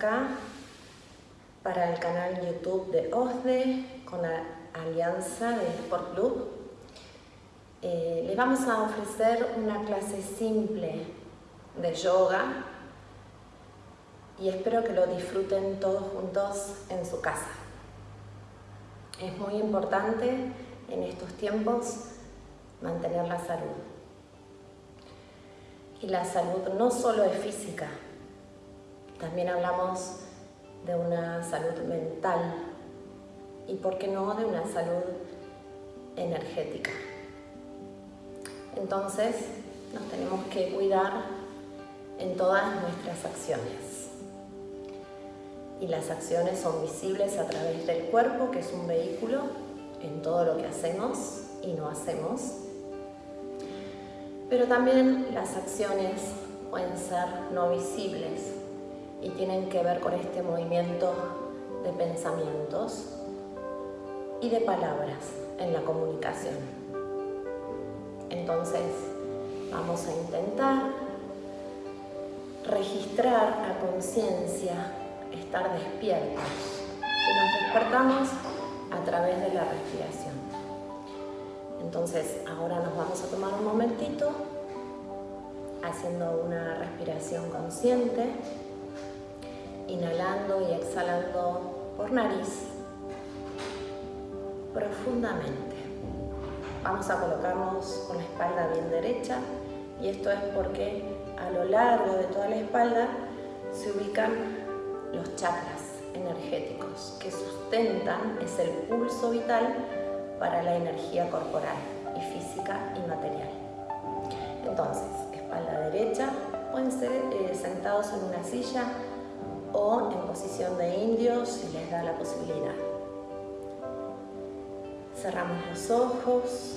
acá para el canal YouTube de OSDE con la alianza de Sport Club. Eh, les vamos a ofrecer una clase simple de yoga y espero que lo disfruten todos juntos en su casa. Es muy importante en estos tiempos mantener la salud. Y la salud no solo es física, también hablamos de una salud mental y, por qué no, de una salud energética. Entonces, nos tenemos que cuidar en todas nuestras acciones. Y las acciones son visibles a través del cuerpo, que es un vehículo en todo lo que hacemos y no hacemos. Pero también las acciones pueden ser no visibles y tienen que ver con este movimiento de pensamientos y de palabras en la comunicación. Entonces, vamos a intentar registrar a conciencia, estar despiertos y nos despertamos a través de la respiración. Entonces, ahora nos vamos a tomar un momentito haciendo una respiración consciente, inhalando y exhalando por nariz profundamente. Vamos a colocarnos con la espalda bien derecha y esto es porque a lo largo de toda la espalda se ubican los chakras energéticos que sustentan, es el pulso vital para la energía corporal y física y material. Entonces, espalda derecha, pueden ser eh, sentados en una silla o en posición de indios si les da la posibilidad. Cerramos los ojos.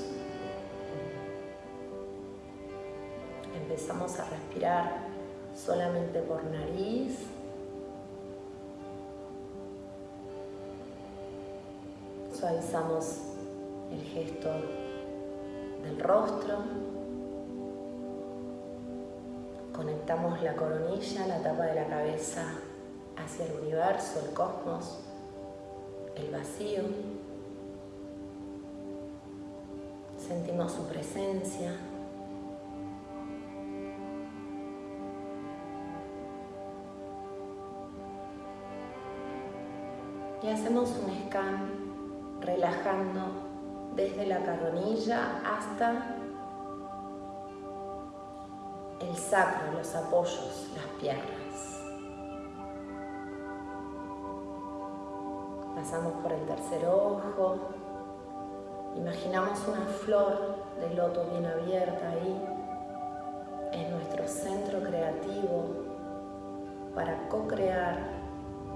Empezamos a respirar solamente por nariz Suavizamos el gesto del rostro. Conectamos la coronilla, la tapa de la cabeza hacia el universo, el cosmos, el vacío. Sentimos su presencia. Y hacemos un scan relajando desde la coronilla hasta el sacro, los apoyos, las piernas. Pasamos por el tercer ojo. Imaginamos una flor de loto bien abierta ahí. Es nuestro centro creativo para co-crear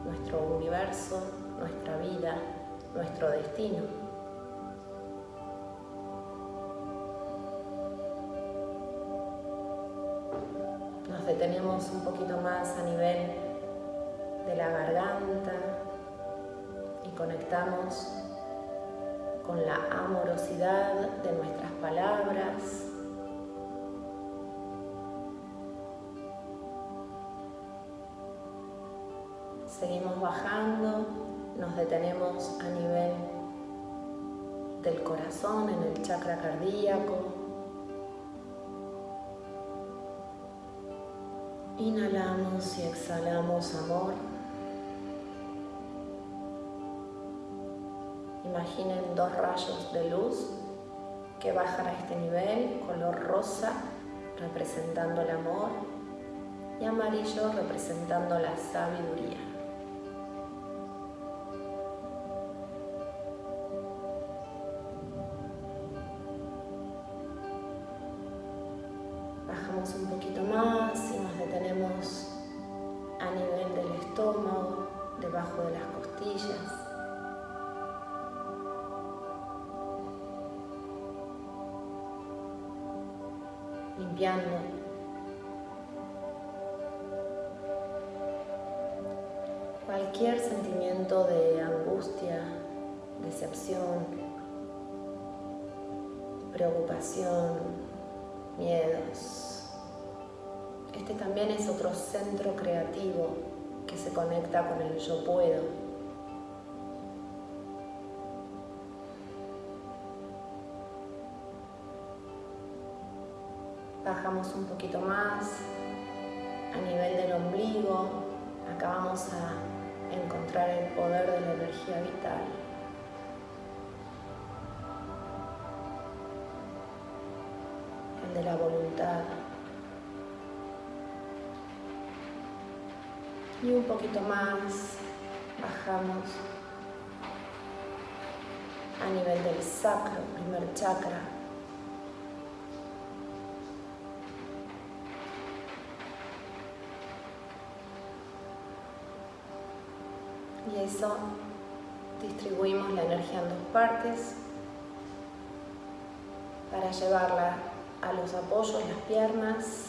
nuestro universo, nuestra vida, nuestro destino. Nos detenemos un poquito más a nivel de la garganta conectamos con la amorosidad de nuestras palabras. Seguimos bajando nos detenemos a nivel del corazón, en el chakra cardíaco. Inhalamos y exhalamos amor. Imaginen dos rayos de luz que bajan a este nivel, color rosa representando el amor y amarillo representando la sabiduría. un poquito más y nos detenemos a nivel del estómago, debajo de las costillas. Limpiando. Cualquier sentimiento de angustia, decepción, preocupación, miedos, Este también es otro centro creativo que se conecta con el yo puedo. Bajamos un poquito más a nivel del ombligo. Acá vamos a encontrar el poder de la energía vital. El de la voluntad. Y un poquito más bajamos a nivel del sacro, primer chakra. Distribuimos la energía en dos partes para llevarla a los apoyos, las piernas,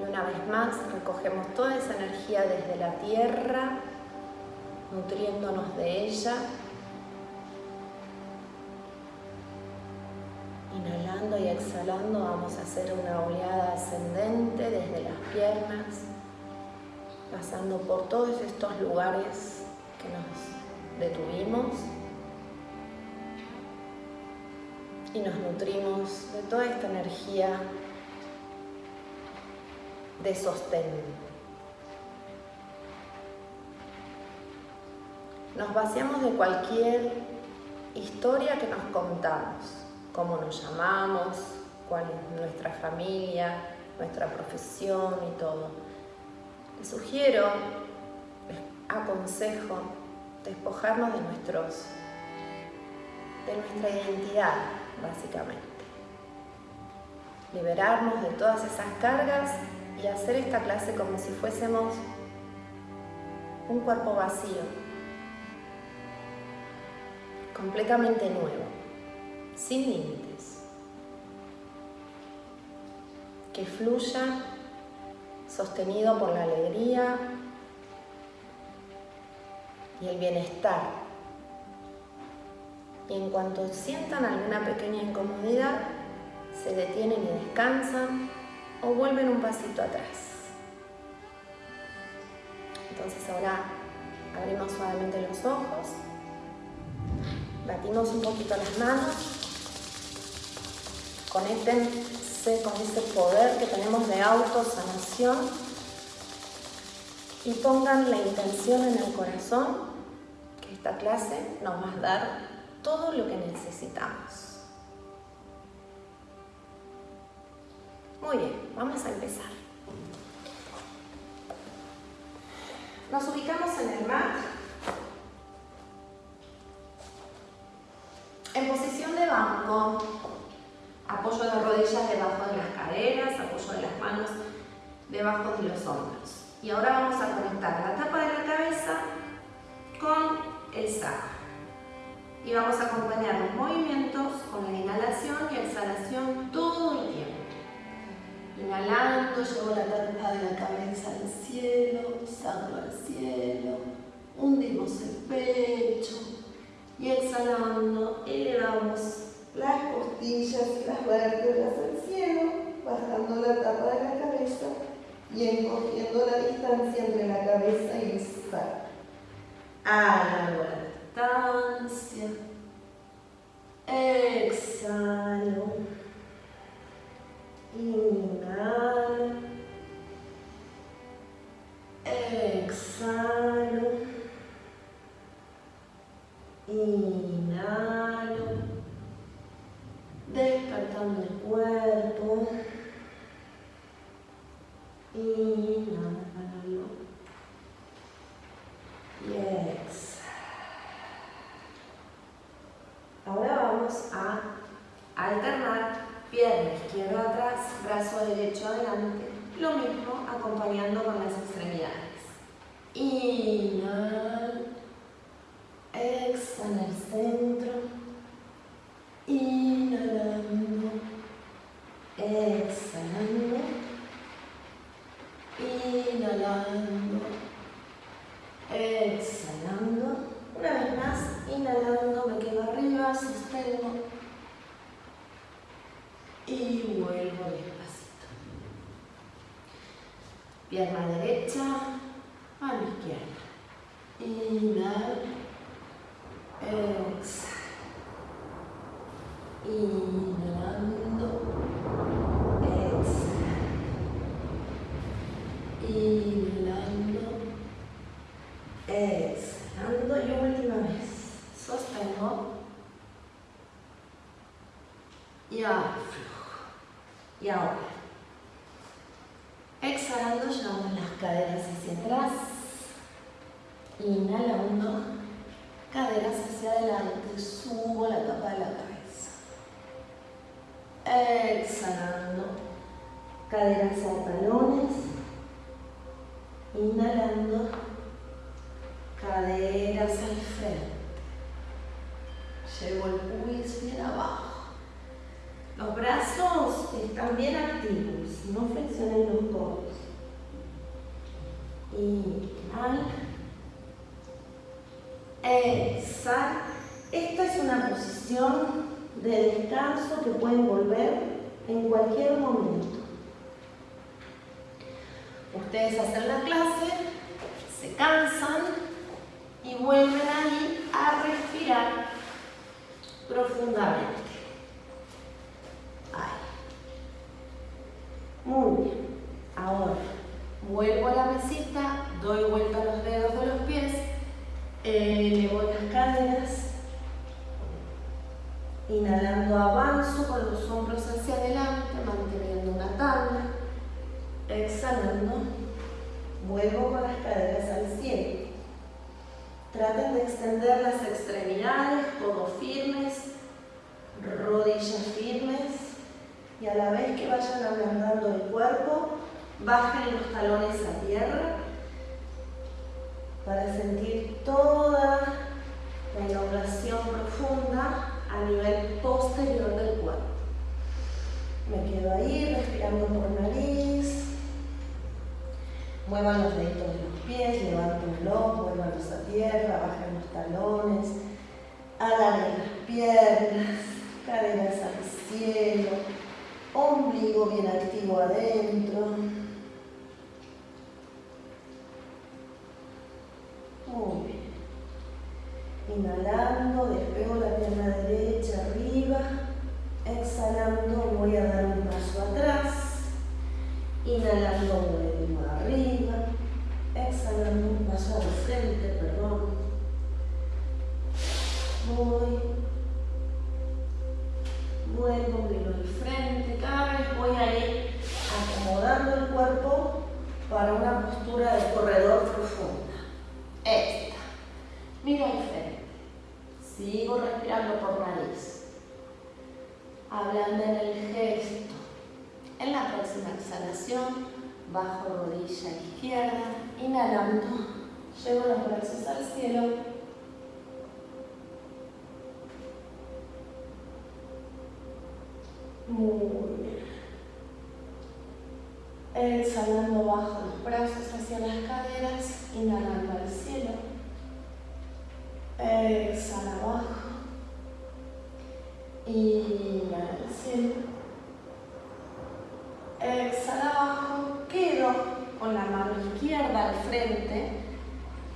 Y una vez más recogemos toda esa energía desde la tierra, nutriéndonos de ella. Inhalando y exhalando vamos a hacer una oleada ascendente desde las piernas, pasando por todos estos lugares que nos detuvimos y nos nutrimos de toda esta energía de sostén. Nos vaciamos de cualquier historia que nos contamos, cómo nos llamamos, cuál es nuestra familia, nuestra profesión y todo. Sugiero, les aconsejo despojarnos de nuestros de nuestra identidad, básicamente. Liberarnos de todas esas cargas y hacer esta clase como si fuésemos un cuerpo vacío, completamente nuevo, sin límites, que fluya sostenido por la alegría y el bienestar. Y en cuanto sientan alguna pequeña incomodidad, se detienen y descansan o vuelven un pasito atrás. Entonces ahora abrimos suavemente los ojos, batimos un poquito las manos, con ese poder que tenemos de autosanación y pongan la intención en el corazón que esta clase nos va a dar todo lo que necesitamos. Muy bien, vamos a empezar. Nos ubicamos en el mat. En posición de banco, apoyo de rodillas debajo de las caderas, apoyo de las manos debajo de los hombros. Y ahora vamos a conectar la tapa de la cabeza con el saco. Y vamos a acompañar los movimientos con la inhalación y exhalación todo el tiempo. Inhalando, llevo la tapa de la cabeza al cielo, sacro al cielo, hundimos el pecho y exhalando elevamos las costillas y las vértebras al cielo, bajando la tapa de la cabeza y encogiendo la distancia entre la cabeza y el sacro. Alargo la distancia. Exhalo. Inhalo. Exhalo. Inhalo. Despertando el cuerpo. Inhalo. Y exhalo. Ahora vamos a alternar pierna izquierda atrás, brazo derecho adelante, lo mismo acompañando con las extremidades. Inhal, exhala el centro, inhalando, exhalando, inhalando, exhalando. Una vez más, inhalando, me quedo arriba, sostengo y Pierna derecha, mano izquierda. Inhal, exhala. Inhalando, exhala. Inhalando, exhalando y última vez. Sostengo. Y aflojo. Y ahora. Exhalando, llevamos las caderas hacia atrás. Inhalando, caderas hacia adelante, subo la tapa de la cabeza. Exhalando, caderas a talones. Inhalando, caderas al frente. Llevo el pubis bien abajo. Los brazos están bien activos, no flexionen los codos. Inhal. Exhal. Esta es una posición de descanso que pueden volver en cualquier momento. Ustedes hacen la clase, se cansan y vuelven ahí a respirar profundamente. Ahí. Muy bien. Ahora, vuelvo a la mesita, doy vuelta a los dedos de los pies, elevo las caderas, inhalando avanzo con los hombros hacia adelante, manteniendo una tabla, exhalando, vuelvo con las caderas al cielo. Traten de extender las extremidades, codos firmes, rodillas firmes y a la vez que vayan ablandando el cuerpo, bajen los talones a tierra para sentir toda la elongación profunda a nivel posterior del cuerpo. Me quedo ahí respirando por nariz. Muevan los deditos de los pies, levántenlos, vuelvanlos a tierra, bajen los talones, alarguen las piernas, caderas al cielo, ombligo bien activo adentro. Inhalando, despego la pierna derecha arriba. Exhalando, voy a dar un paso atrás. Inhalando, vuelvo arriba. Exhalando, un paso al frente, perdón. Voy. Vuelvo, miro al frente. Cada vez voy a ir acomodando el cuerpo para una postura de corredor profunda. Esta. Miro al frente. Sigo respirando por nariz. Hablando en el gesto. En la próxima exhalación, bajo rodilla izquierda, inhalando, llevo los brazos al cielo. Muy bien. Exhalando, bajo los brazos hacia las caderas, inhalando al cielo. Exhala abajo. Inhala al cielo. Exhala abajo. Quedo la mano izquierda al frente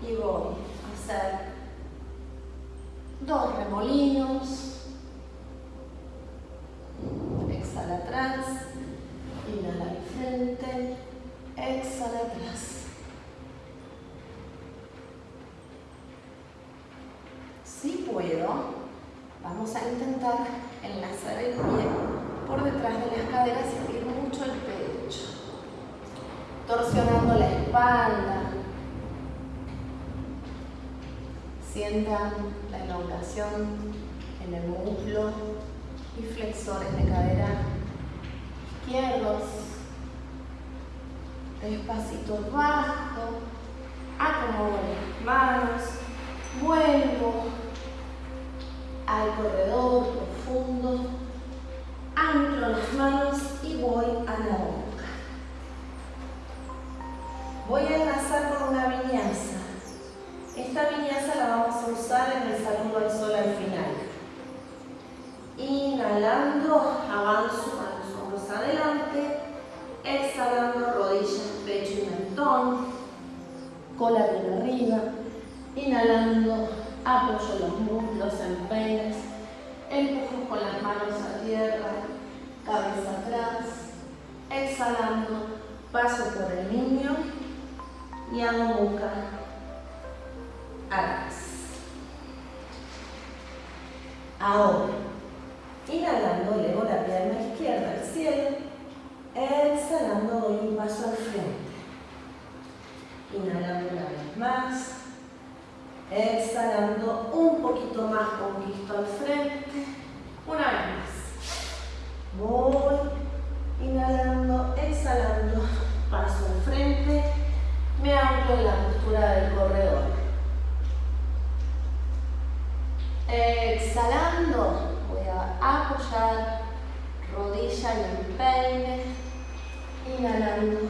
y voy a hacer dos remolinos. Exhala atrás. Inhala al frente. Exhala atrás. Si puedo, vamos a intentar enlazar el pie por detrás de las caderas y abrir mucho el pecho. Torsionando la espalda. La elongación en el muslo y flexores de cadera izquierdos. Despacito bajo. Paso por el niño y hago muca atrás. Ahora, inhalando, elevo la pierna izquierda al cielo. Exhalando, doy un paso al frente. Inhalando una vez más. Exhalando un poquito más, conquisto al frente. Una vez más. Voy inhalando, exhalando, paso al frente. Anclo en la postura del corredor. Exhalando, voy a apoyar rodilla y empeine. Inhalando,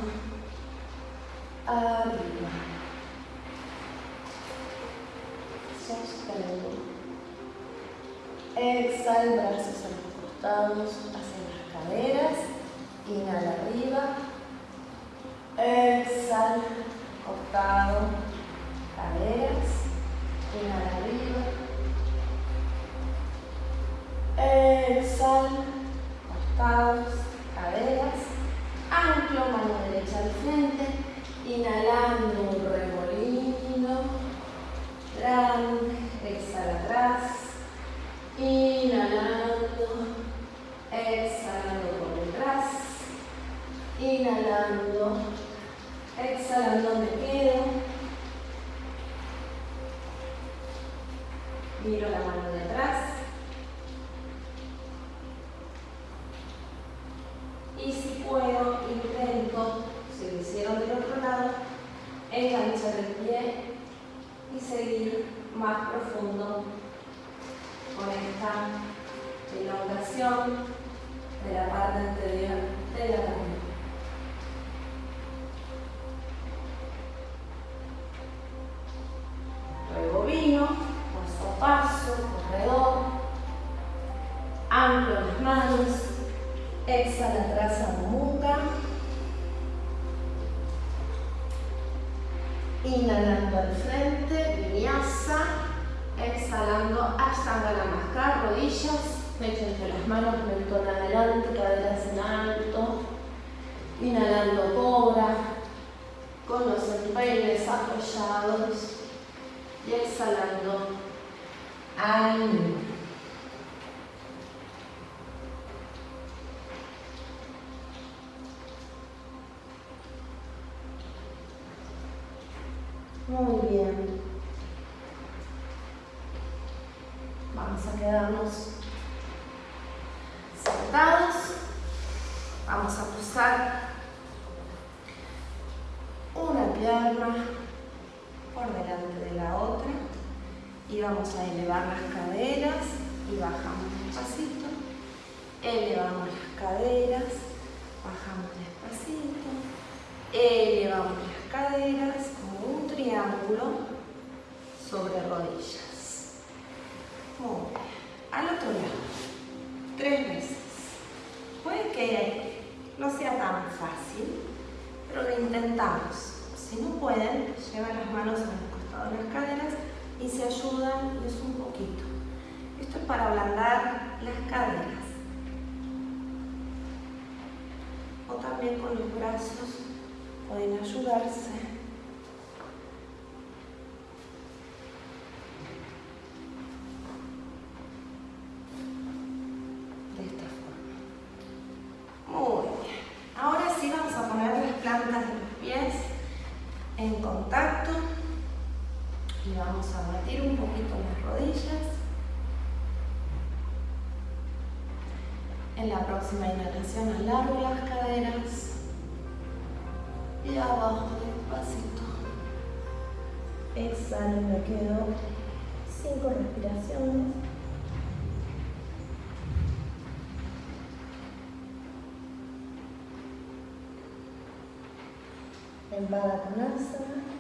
arriba. Sostengo. Exhal, brazos a los costados, hacia las caderas. Inhala arriba. Exhal, costado, caderas. Inhala arriba. Exhal, costados, caderas. Anclo, mano derecha al frente. Inhalando un remolino. Grande. Exhala atrás. Inhalando. Exhalando por detrás. Inhalando. Exhalando me quedo. Miro la mano de atrás. Y si puedo, intento, si lo hicieron del otro lado, enganchar el pie y seguir más profundo con esta elongación de la parte anterior de la mano. Y bajamos despacito. Elevamos las caderas, bajamos despacito. Elevamos las caderas como un triángulo sobre rodillas. Muy bien. Al otro lado. Tres veces. Puede que no sea tan fácil, pero lo intentamos. Si no pueden, llevan las manos a los costados de las caderas y se ayudan es un poquito. Esto es para ablandar las caderas. O también con los brazos pueden ayudarse. De esta forma. Muy bien. Ahora sí vamos a poner las plantas de los pies en contacto y vamos a batir un poquito las rodillas. En la próxima inhalación alargo las caderas y abajo despacito. Exhalo y me quedo cinco respiraciones. En Baddha Konasana.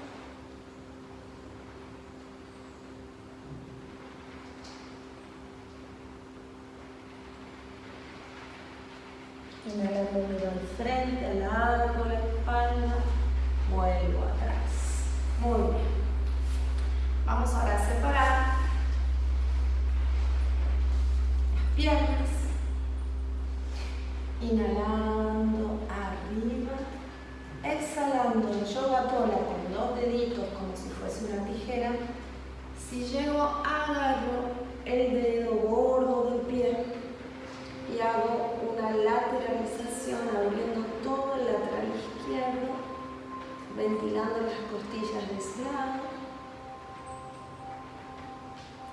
Inhalando miro al frente, alargo la espalda, vuelvo atrás. Muy bien. Vamos ahora a separar las piernas. Inhalando arriba. Exhalando yoga tola con dos deditos como si fuese una tijera. Si llego, agarro el dedo gordo del pie y hago lateralización abriendo todo el lateral izquierdo, ventilando las costillas de ese lado.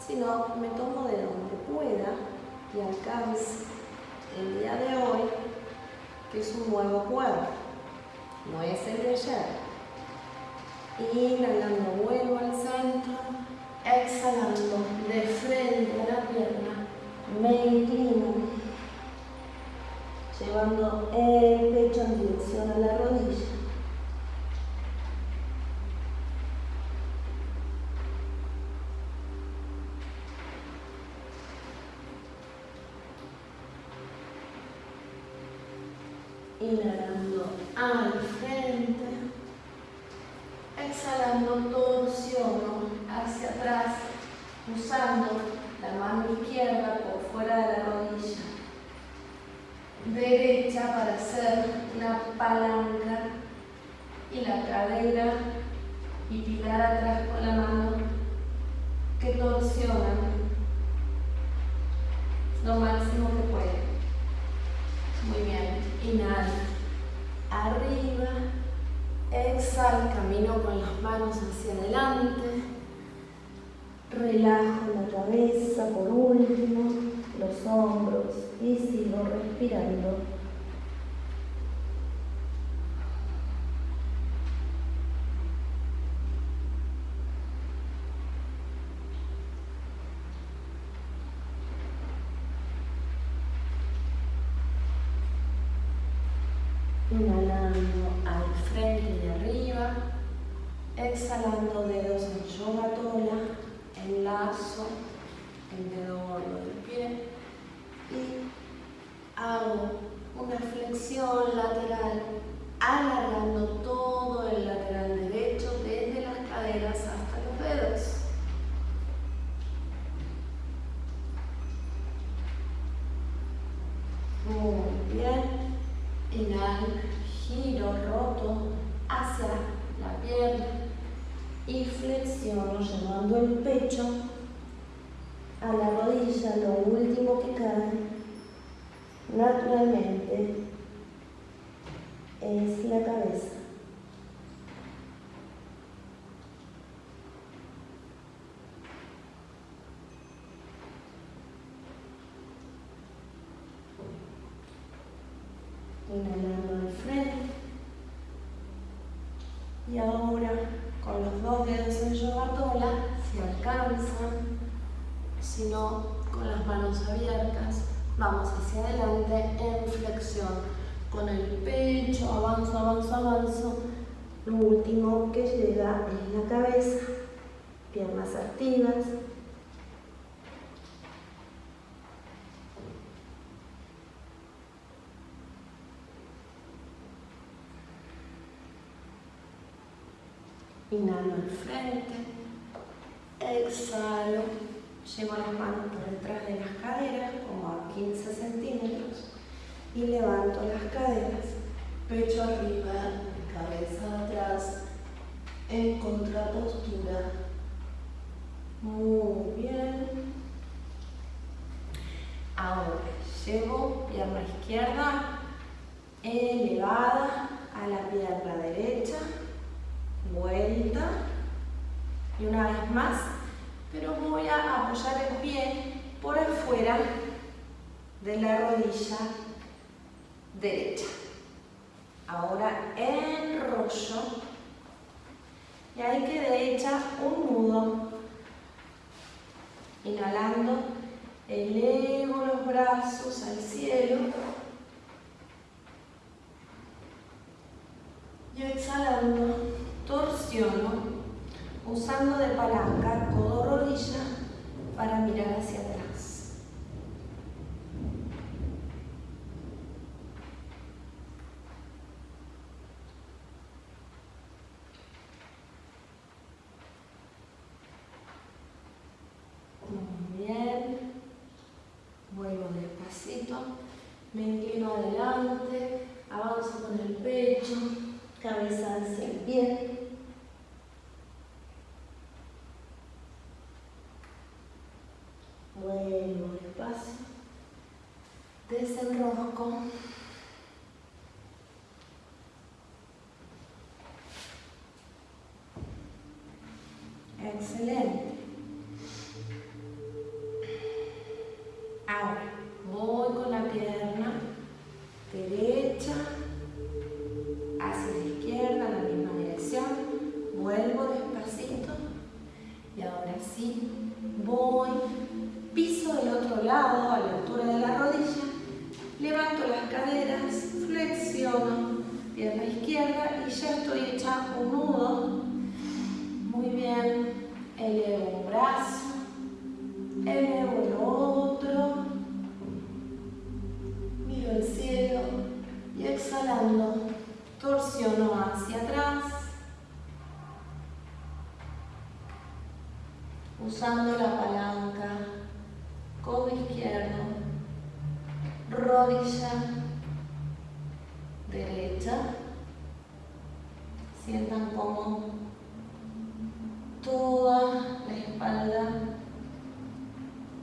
Si no, me tomo de donde pueda y alcance el día de hoy, que es un nuevo cuerpo, no es el de ayer. Inhalando, vuelvo al centro, exhalando de frente a la pierna, me inclino, llevando el pecho en dirección a la rodilla. Inhalando al frente, exhalando torsión hacia atrás, usando la mano izquierda por fuera de la rodilla, derecha para hacer una palanca y la cadera y pilar atrás con la mano que torsionan lo máximo que puede. Muy bien, inhala, arriba, exhala, camino con las manos hacia adelante, relajo la cabeza por último, los hombros y sigo respirando. Inhalando al frente y arriba, exhalando dedos en yoga tola, enlazo el dedo gordo del pie y hago una flexión lateral, alargando todo el lateral derecho desde las caderas hasta los dedos. Muy bien. Inhalo, giro roto hacia la pierna y flexiono llevando el pecho a la rodilla, lo último que cae naturalmente es la cabeza. Inhalando al frente. Y ahora con los dos dedos en yoga tola, si alcanzan, si no, con las manos abiertas, vamos hacia adelante en flexión. Con el pecho, avanzo, avanzo, avanzo. Lo último que llega es la cabeza, piernas activas, Inhalo al frente, exhalo, llevo las manos por detrás de las caderas, como a 15 centímetros, y levanto las caderas, pecho arriba, cabeza atrás, en contrapostura. Muy bien. Ahora, llevo pierna izquierda elevada a la pierna derecha vuelta y una vez más, pero voy a apoyar el pie por afuera de la rodilla derecha. Ahora enrollo y ahí quedé hecha un nudo. Inhalando, elevo los brazos al cielo y exhalando usando de palanca codo-rodilla para mirar hacia atrás. والسلام exhalando, torsiono hacia atrás, usando la palanca, codo izquierdo, rodilla derecha, sientan como toda la espalda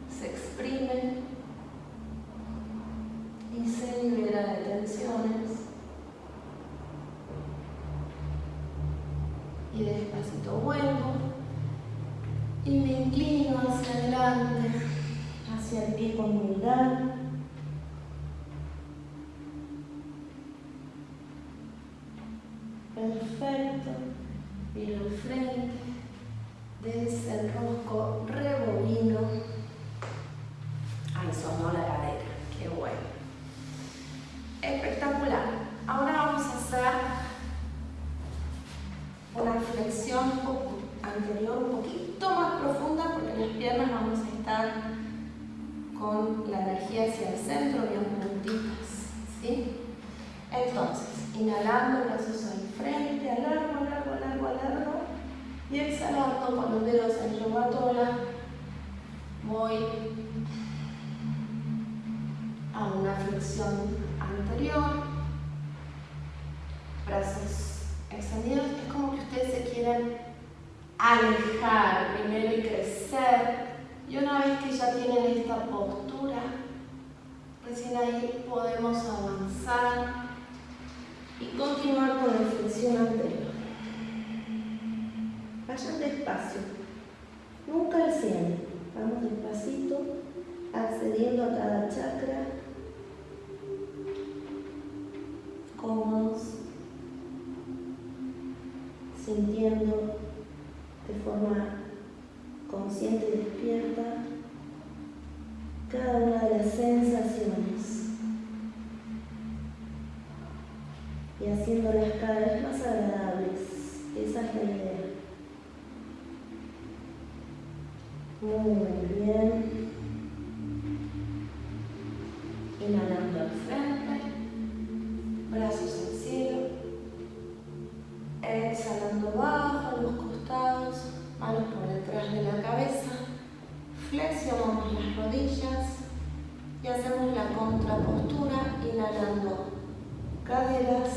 se exprime y se libera de tensiones. Y despacito vuelvo y me inclino hacia adelante, hacia el pie con humildad. Perfecto. Miro al frente desenrosco, rebobino. Ahí sonó la cadera, qué bueno. Espectacular. Flexión anterior un poquito más profunda porque las piernas vamos a estar con la energía hacia el centro, bien puntitas. ¿sí? Entonces, inhalando, brazos al frente, alargo, alargo, alargo, alargo. Y exhalando con los dedos en yogatola, voy a una flexión anterior, brazos extendidos. Es como que ustedes se quieren alejar primero y crecer. Y una vez que ya tienen esta postura, recién ahí podemos avanzar y continuar con la flexión anterior. Vayan despacio, nunca al 100. Vamos despacito, accediendo a cada chakra, cómodos, sintiendo de forma consciente y despierta cada una de las sensaciones y haciéndolas cada vez más agradables. Esa es la idea. Muy bien. Inhalando al frente, brazos la contrapostura inhalando caderas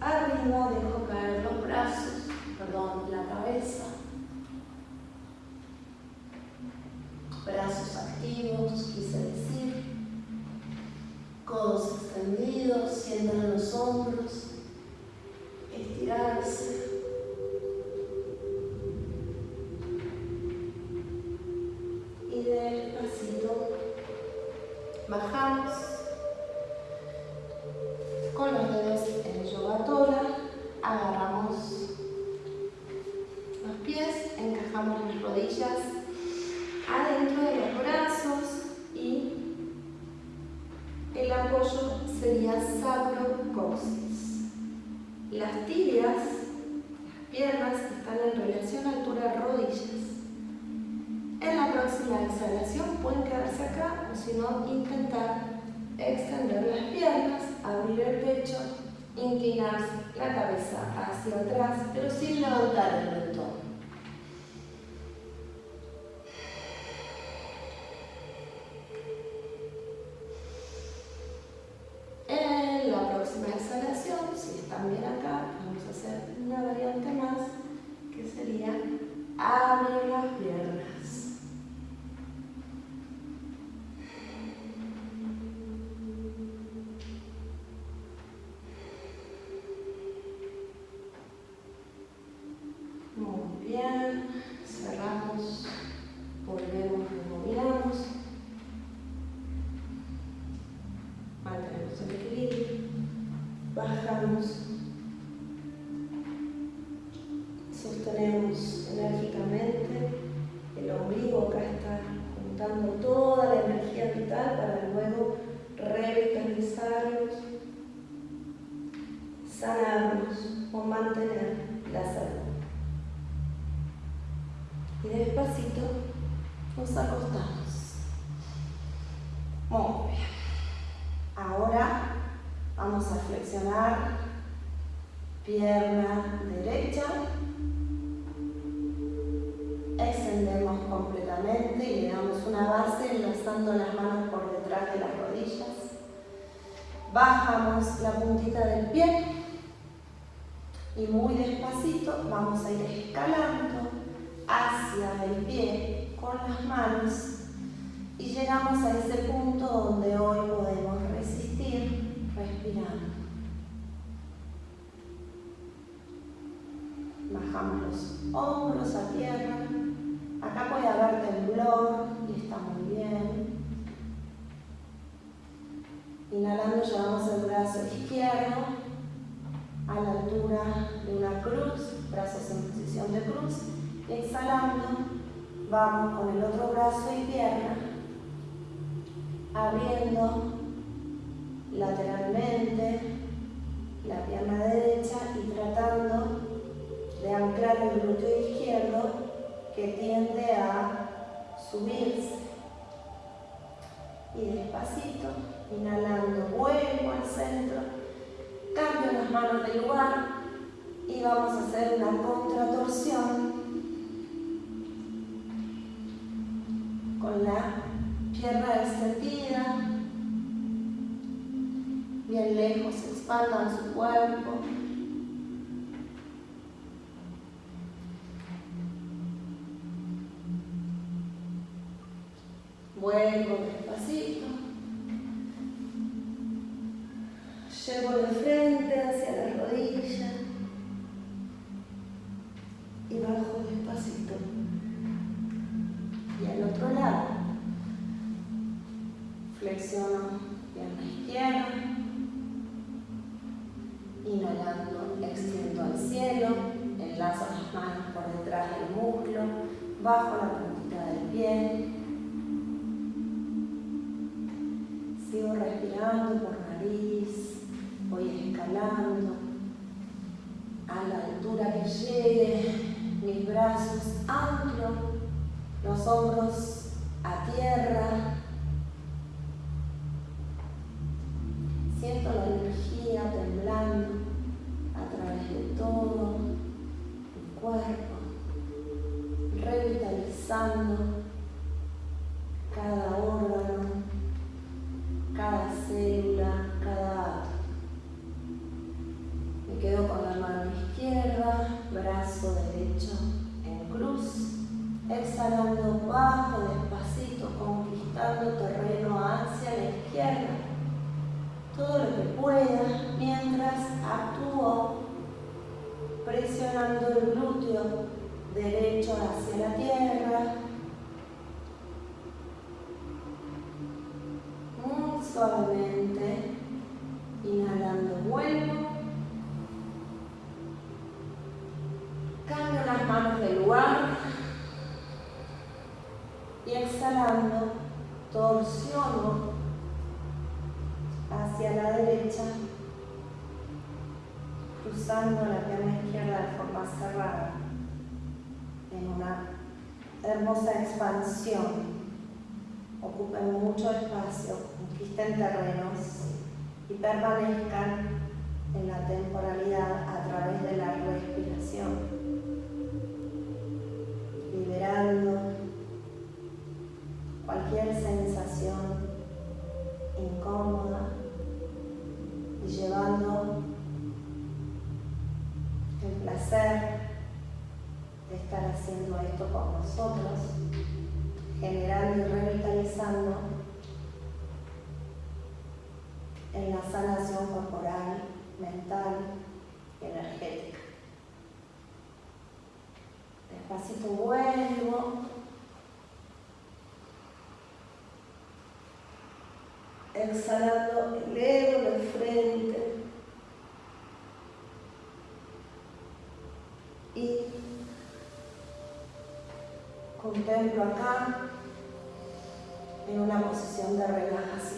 arriba, dejo caer los brazos, perdón, la cabeza. brazos activos, quise decir, codos extendidos, sientan los hombros, estirarse. Bajamos con los dedos en yoga tola, agarramos los pies, encajamos las rodillas adentro de los brazos y el apoyo sería sacrocoxis. Las tibias, las piernas, están en relación a altura rodillas. En la próxima exhalación pueden quedarse acá o si no intentar extender las piernas, abrir el pecho, inclinar la hacia atrás, pero sin levantar el mentón. Sanarlos o mantener la salud. Y despacito nos acostamos. Muy bien. Ahora vamos a flexionar pierna derecha extendemos completamente y le damos una base enlazando las manos por detrás de las rodillas. Bajamos la puntita del pie y muy despacito vamos a ir escalando hacia el pie con las manos y llegamos a ese punto donde hoy podemos resistir respirando. Bajamos los hombros a tierra Acá puede haber temblor y está muy bien. Inhalando llevamos el brazo izquierdo a la altura de una cruz, brazos en posición de cruz. Exhalando vamos con el otro brazo y pierna abriendo lateralmente la pierna derecha y tratando de anclar el glúteo izquierdo que tiende a subirse. Y despacito, inhalando, vuelvo al centro, cambio las manos de lugar y vamos a hacer una contratorsión con la pierna extendida, bien lejos, expandan su cuerpo. Vuelvo despacito. Conquistando terreno hacia la izquierda, todo lo que pueda, mientras actúo presionando el glúteo derecho hacia la tierra, suavemente, torsiono hacia la derecha, cruzando la pierna izquierda de forma cerrada en una hermosa expansión. Ocupen mucho espacio conquisten terrenos y permanezcan en la temporalidad a través de la respiración, liberando cualquier sensación incómoda y llevando el placer de estar haciendo esto con nosotros, generando y revitalizando en la sanación corporal, mental y energética. Despacito vuelvo. Exhalando, elevo la frente. Y contemplo acá en una posición de relajación.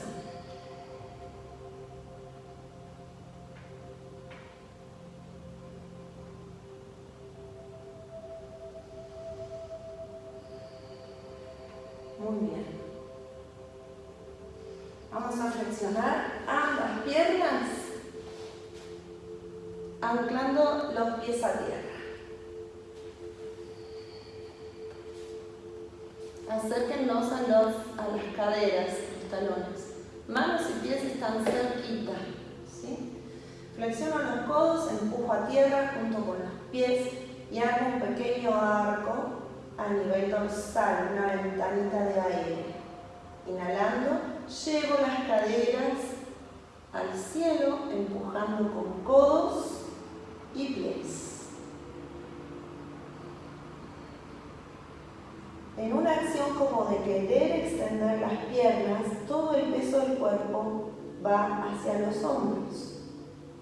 Anclando los pies a tierra. Acérquenlos a, los, a las caderas, los talones. Manos y pies están cerquita. ¿sí? Flexiono los codos, empujo a tierra junto con los pies y hago un pequeño arco a nivel dorsal, una ventanita de aire. Inhalando, llevo las caderas al cielo, empujando con codos y pies. En una acción como de querer extender las piernas, todo el peso del cuerpo va hacia los hombros.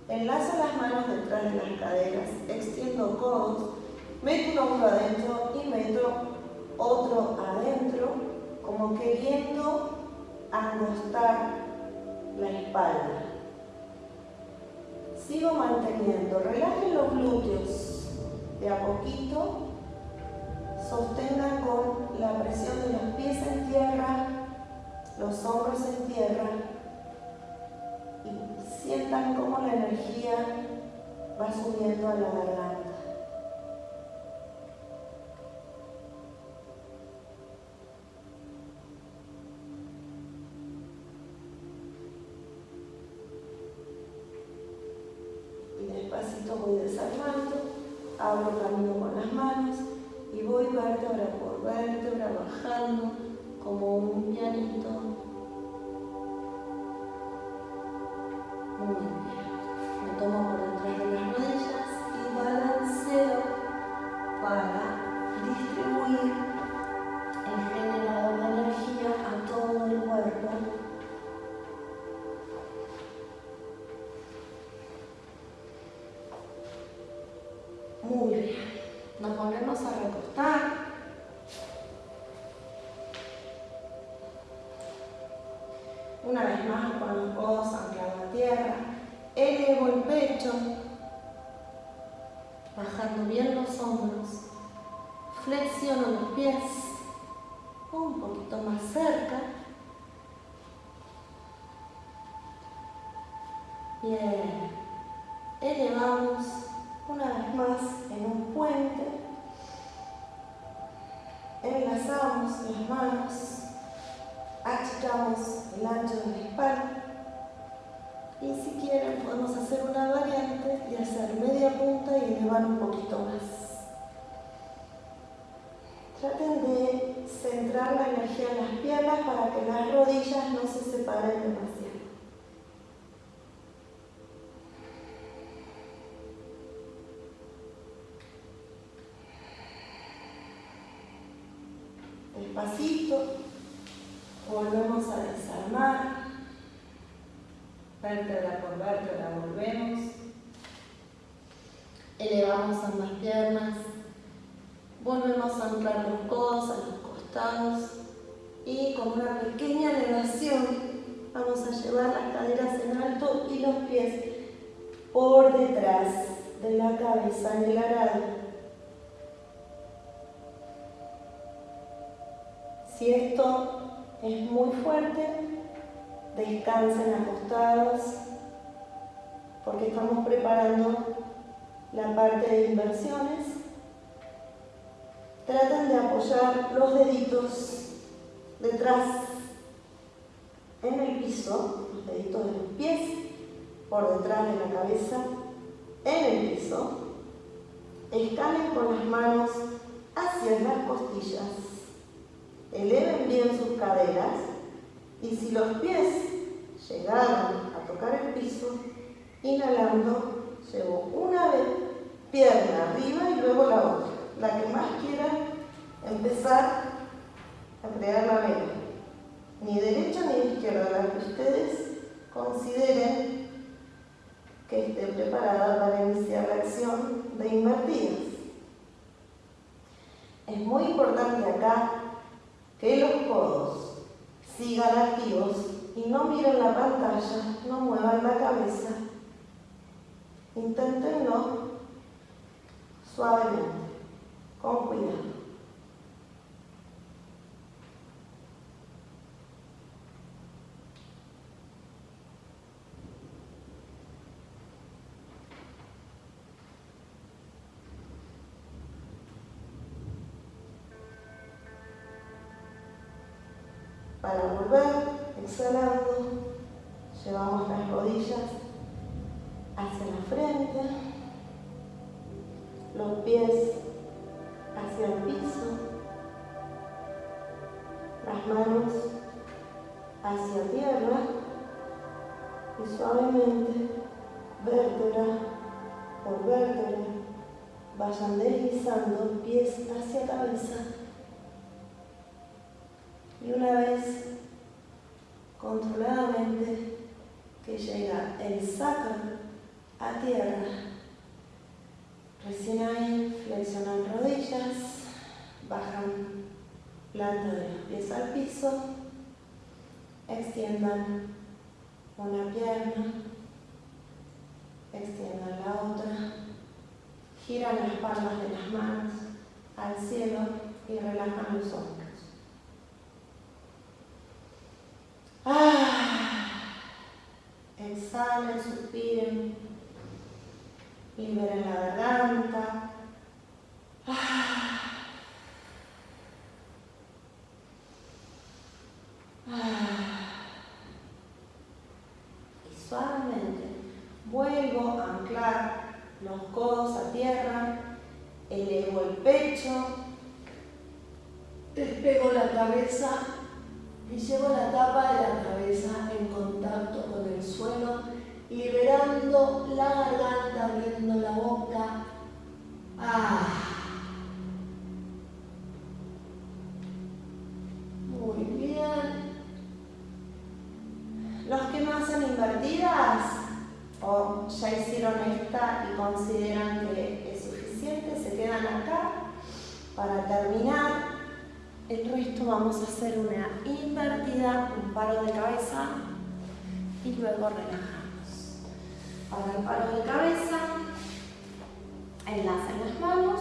Enlazo las manos detrás de las caderas, extiendo codos, meto un hombro adentro y meto otro adentro, como queriendo angostar la espalda. Sigo manteniendo, relajen los glúteos de a poquito sostengan con la presión de los pies en tierra, los hombros en tierra y sientan cómo la energía va subiendo a la garganta. Con las manos y voy vértebra por vértebra bajando como un pianito. Un poquito más. Traten de centrar la energía en las piernas para que las rodillas no se separen demasiado. despacito, volvemos a desarmar, vértebra por vértebra volvemos, elevamos ambas piernas, volvemos a anclar los codos a los costados y con una pequeña elevación vamos a llevar las caderas en alto y los pies por detrás de la cabeza en el arado. Si esto es muy fuerte, descansen acostados porque estamos preparando la parte de inversiones. Traten de apoyar los deditos detrás en el piso, los deditos de los pies por detrás de la cabeza en el piso. Escalen con las manos hacia las costillas eleven bien sus caderas y si los pies llegaron a tocar el piso, inhalando, llevo una vez pierna arriba y luego la otra, la que más quiera empezar a crear la vela. Ni derecha ni izquierda, la que ustedes consideren que esté preparada para iniciar la acción de invertidas. Es muy importante acá que los codos sigan activos y no miren la pantalla, no muevan la cabeza. Inténtenlo suavemente, con cuidado. Para volver, exhalando, llevamos las rodillas hacia la frente, los pies hacia el piso, las manos hacia tierra y suavemente, vértebra por vértebra, vayan deslizando pies hacia cabeza. Y una vez controladamente que llega el sacro a tierra, recién ahí flexionan rodillas, bajan planta de los pies al piso, extiendan una pierna, extiendan la otra, giran las palmas de las manos al cielo y relajan los hombros. Ah, exhalen, suspiren, liberen la garganta. Y suavemente vuelvo a anclar los codos a tierra, elevo el pecho, despego la cabeza y llevo la tapa de la cabeza en contacto con el suelo, liberando la garganta, abriendo la boca. Ah. Muy bien. Los que no hacen invertidas o ya hicieron esta y consideran que es suficiente, se quedan acá para terminar. El resto vamos a hacer una invertida, un paro de cabeza y luego relajamos. El paro de cabeza, enlacen las manos,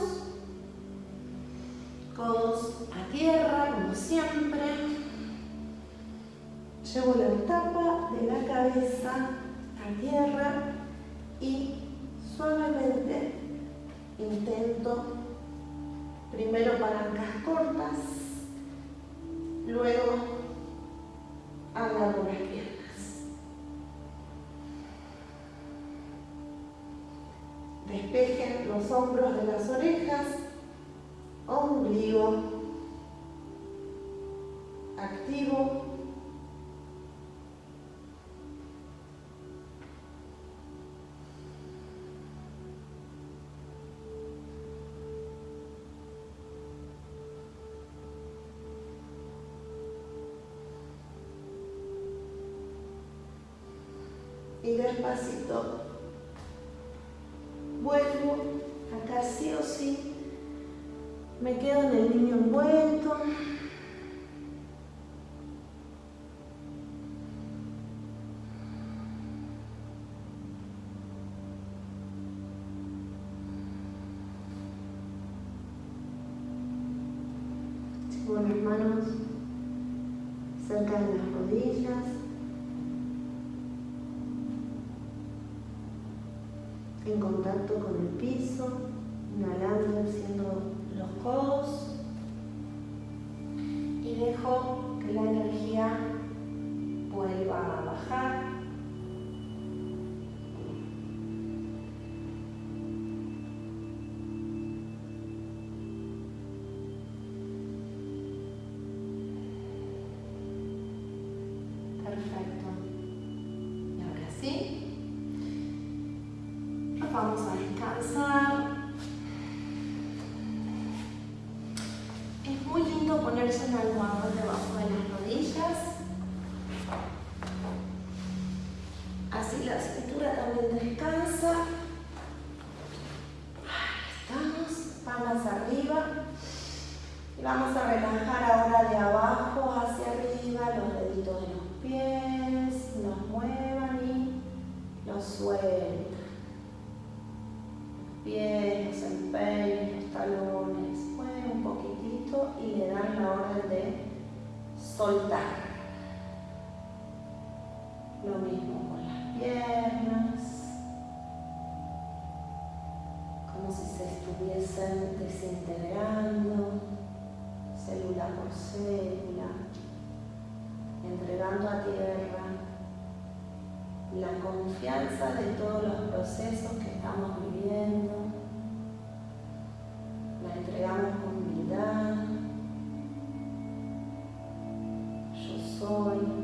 codos a tierra como siempre. Llevo la tapa de la cabeza a tierra y suavemente intento primero palancas cortas Luego agarro hombros de las orejas, ombligo activo y despacito que la energía vuelva a bajar. Soy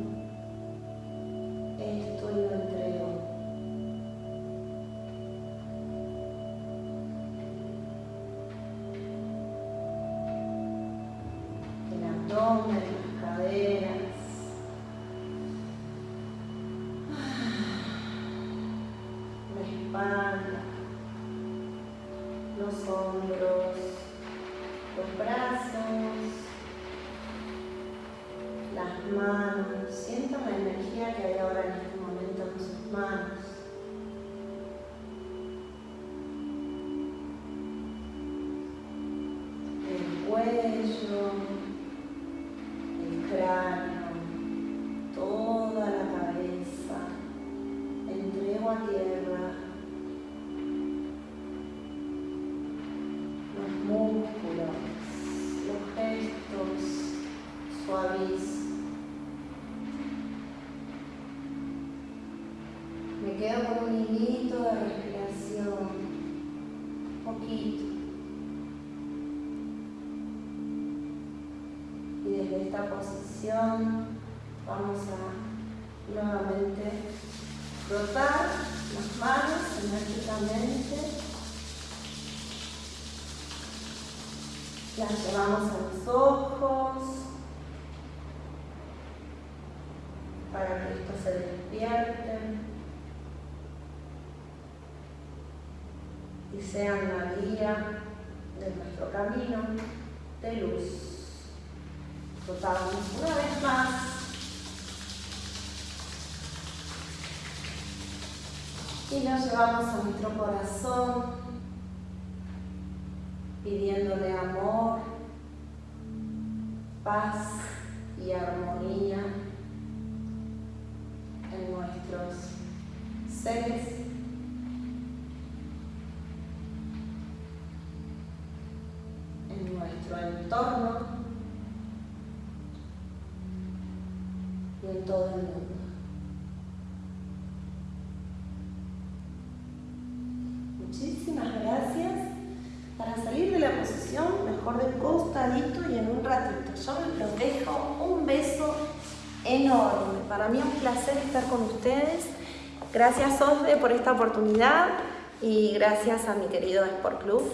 vamos a nuevamente frotar las manos enérgicamente. Las llevamos a los ojos. para que esto se despierte y sean la guía de nuestro camino de luz. Rotamos una vez más. Y nos llevamos a nuestro corazón pidiéndole amor, paz y armonía en nuestros seres en nuestro entorno y en todo el mundo. Muchísimas gracias. Para salir de la posición, mejor de costadito y en un ratito. Yo los dejo. Un beso enorme. Para mí es un placer estar con ustedes. Gracias Osde por esta oportunidad y gracias a mi querido Sport Club.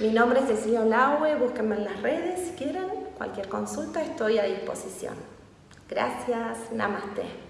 Mi nombre es Cecilia Laue, búsquenme en las redes si quieren. Cualquier consulta estoy a disposición. Gracias, namaste.